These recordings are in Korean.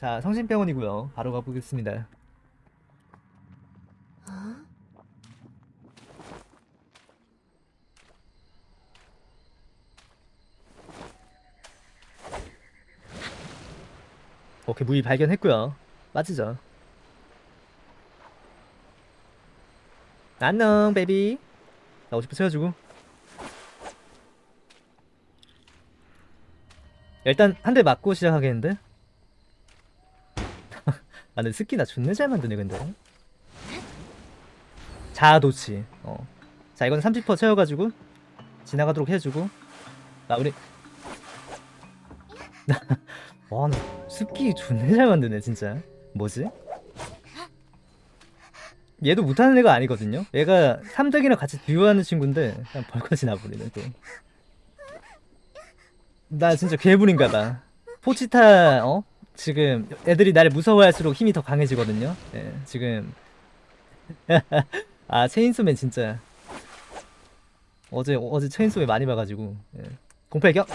자, 성심병원이고요. 바로 가보겠습니다. 오케이, 무이 발견했고요. 빠지죠. 안녕, 베이비. 나 50% 채워주고. 일단 한 대 맞고 시작하겠는데? 아 근데 스키 나 존나 잘 만드네 근데. 자도치. 어. 자 이건 30% 채워가지고 지나가도록 해주고. 마무리. 와나 스키 존나 잘 만드네 진짜. 뭐지? 얘도 못하는 애가 아니거든요? 얘가 3덕이랑 같이 듀오하는 친구인데 그냥 벌거지 나버리네 또. 나 진짜 괴물인가봐. 포치타 어 지금 애들이 나를 무서워할수록 힘이 더 강해지거든요. 예, 지금. 아 체인소맨 진짜. 어제 어제 체인소맨 많이 봐가지고. 예. 공팔격?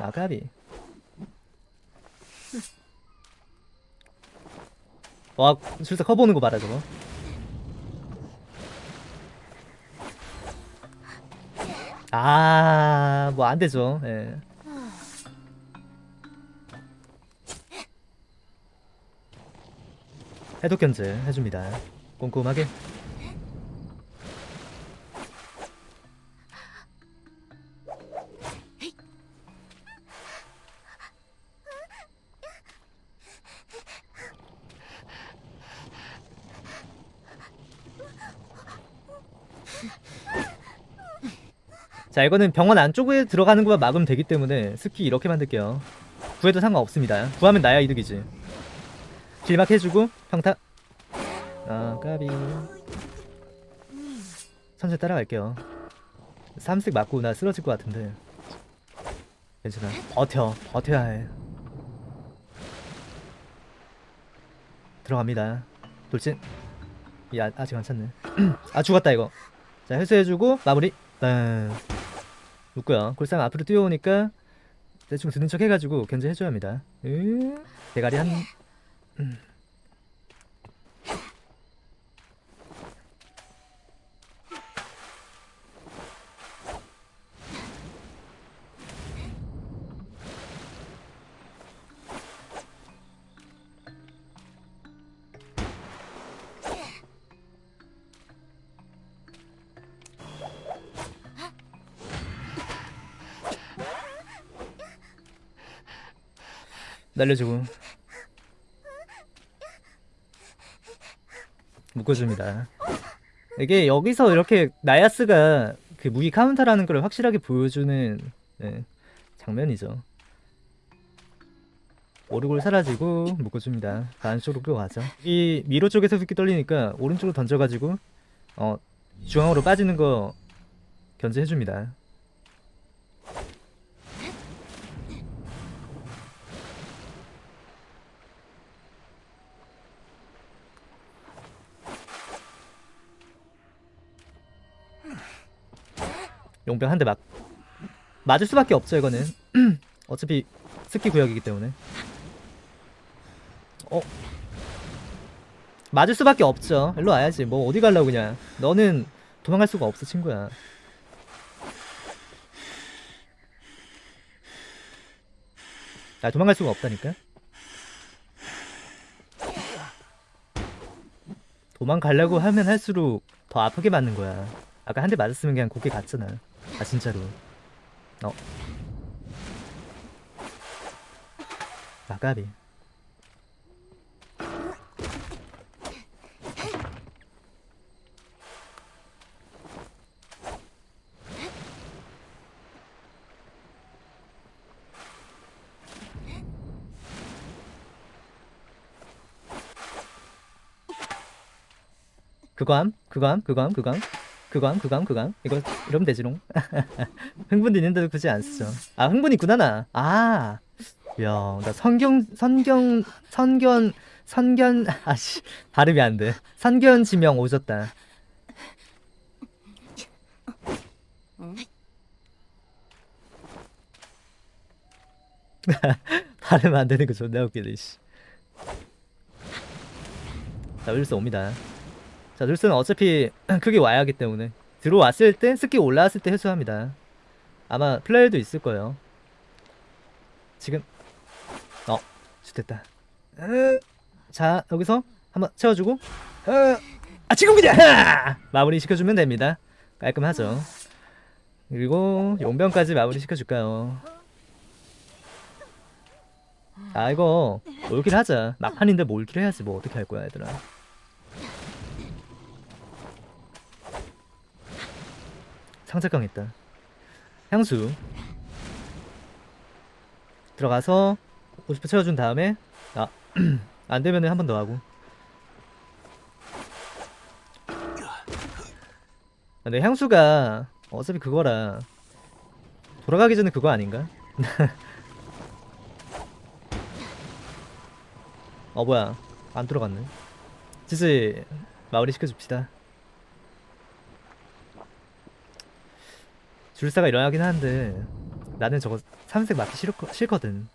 아가비. 와 술사 커보는 거 봐라 저거. 아뭐 안되죠. 예. 해독 견제 해줍니다. 꼼꼼하게. 자 이거는 병원 안쪽에 들어가는 것만 막으면 되기 때문에 스키 이렇게 만들게요 구해도 상관없습니다 구하면 나야 이득이지 길막 해주고 평타. 아 까비. 천천히 따라갈게요. 3색 맞고 나 쓰러질 것 같은데. 괜찮아. 버텨 버텨야 해. 들어갑니다. 돌진. 이 아, 아직 안 찼네. 아 죽었다 이거. 자 회수해주고 마무리. 딴 묶고요. 골상 앞으로 뛰어오니까 대충 드는 척 해가지고 견제해줘야 합니다. 으 대가리 한 음. 날려주고 묶어줍니다. 이게 여기서 이렇게 나이아스가 그 무희 카운터라는 걸 확실하게 보여주는 네, 장면이죠. 오르골 사라지고 묶어줍니다. 다음 쪽으로 끌어가죠. 이 미로 쪽에서 붓기 떨리니까 오른쪽으로 던져가지고 어 중앙으로 빠지는 거 견제해줍니다. 용병 한 대 막 맞을 수밖에 없죠 이거는. 어차피 스키 구역이기 때문에. 어? 맞을 수밖에 없죠. 일로 와야지. 뭐 어디 갈라고 그냥. 너는 도망갈 수가 없어 친구야. 아 도망갈 수가 없다니까? 도망가려고 하면 할수록 더 아프게 맞는 거야. 아까 한 대 맞았으면 그냥 고개 갔잖아 아 진짜로. 어. 아까비. 그거 함? 그거 함? 그거 함? 그거 함 그거함 그거함 그거함 이거 이러면 되지롱 흥분 있는데도 굳이 안 쓰죠. 아 흥분 있구나 나아 야나 성경 선경 선견 선견 아씨 발음이 안 돼. 선견 지명 오졌다. 발음 안 되는 거 존나 웃기네 씨. 자 윌슨 옵니다 자 윌슨은 어차피 크게 와야 하기 때문에. 들어왔을 때 스킬 올라왔을 때 회수합니다. 아마 플레이도 있을 거예요. 지금 어 좋됐다. 자 여기서 한번 채워주고. 어, 아 지금 그냥 하! 마무리 시켜주면 됩니다. 깔끔하죠. 그리고 용병까지 마무리 시켜줄까요? 아 이거 몰길 하자. 막판인데 몰길 해야지 뭐 어떻게 할 거야 얘들아 있다. 향수. 들어가서 50% 채워준 다음에 아 안되면은 한번 더 하고. 아, 근데 향수가 어차피 그거라 돌아가기 전에 그거 아닌가? 어 뭐야. 안 들어갔네. GG 마무리 시켜줍시다 줄사가 일어나긴 하는데 나는 저거 삼색 맞기 싫, 싫거든.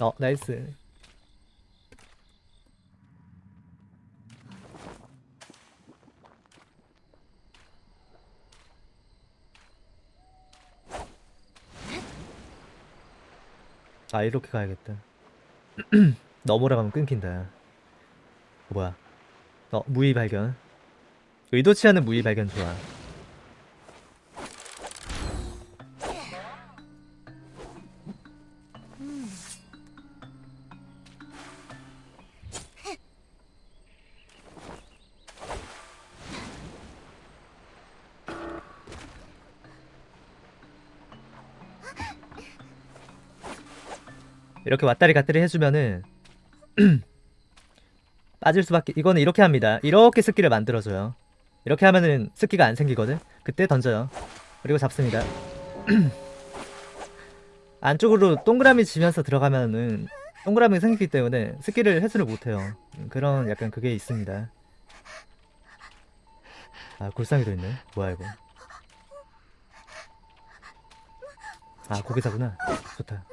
어 nice. 아 이렇게 가야겠다. 넘어라 가면 끊긴다. 어, 뭐야? 어 무의 발견 의도치 않은 무의 발견 좋아 이렇게 왔다리 갔다리 해주면은 빠질 수밖에 이거는 이렇게 합니다. 이렇게 스키를 만들어줘요 이렇게 하면은 스키가 안 생기거든? 그때 던져요. 그리고 잡습니다. 안쪽으로 동그라미 지면서 들어가면은 동그라미가 생기기 때문에 스키를 해수를 못해요. 음, 그런 약간 그게 있습니다. 아 골상이도 있네. 뭐야 이거? 아 고개사구나. 좋다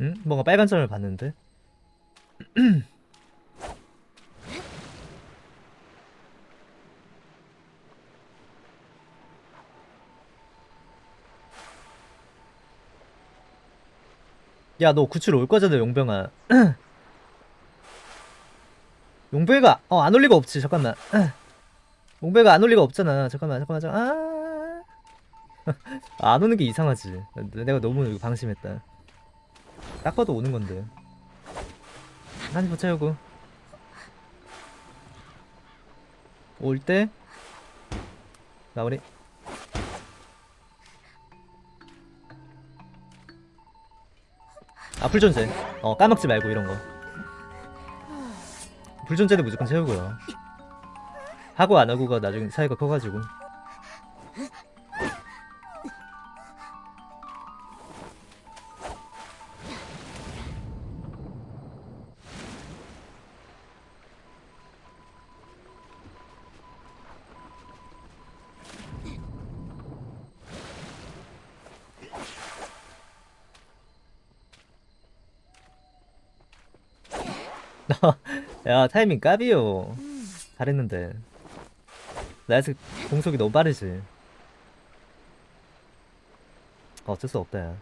응? 뭔가 빨간 점을 봤는데? 야 너 구출 올 거잖아 용병아. 용병이가 어 안 올 리가 없지 잠깐만. 용병이가 안 올 리가 없잖아. 잠깐만 잠깐만 잠깐만. 아, 안 오는 게 이상하지. 내가 너무 방심했다 딱 봐도 오는 건데. 한입 채우고. 올 때. 마무리. 아, 불존재. 어, 까먹지 말고 이런 거. 불존재는 무조건 채우고요. 하고 안 하고가 나중에 차이가 커가지고. 야 타이밍 까비요. 잘했는데. 나이스 공속이 너무 빠르지. 어쩔 수 없다 야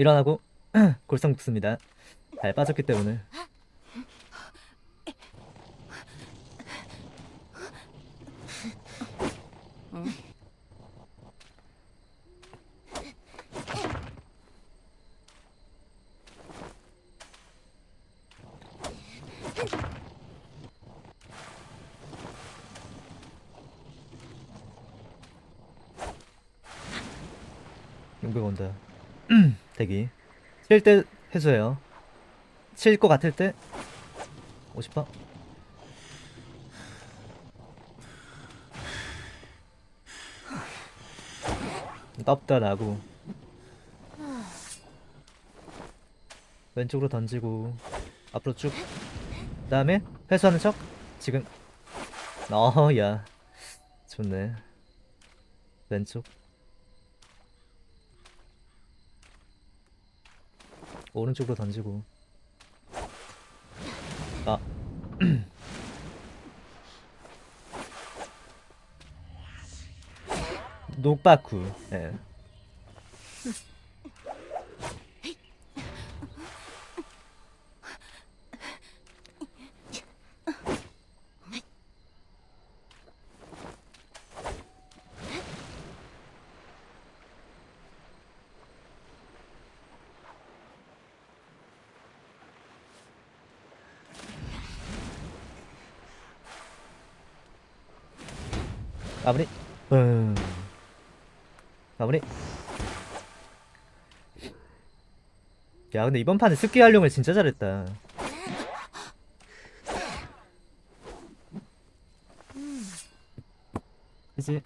일어나고 골성 붙습니다. 잘 빠졌기 때문에. 용병 온다. 대기. 칠 때 해줘요. 칠 것 같을 때? 50번. 떴다 나고. 왼쪽으로 던지고 앞으로 쭉. 그다음에 회수하는 척? 지금. 어야. 좋네. 왼쪽 오른쪽으로 던지고. 아. 녹바쿠. 예. 마무리. 음. 마무리. 야 근데 이번 판에 습기 활용을 진짜 잘했다. 그치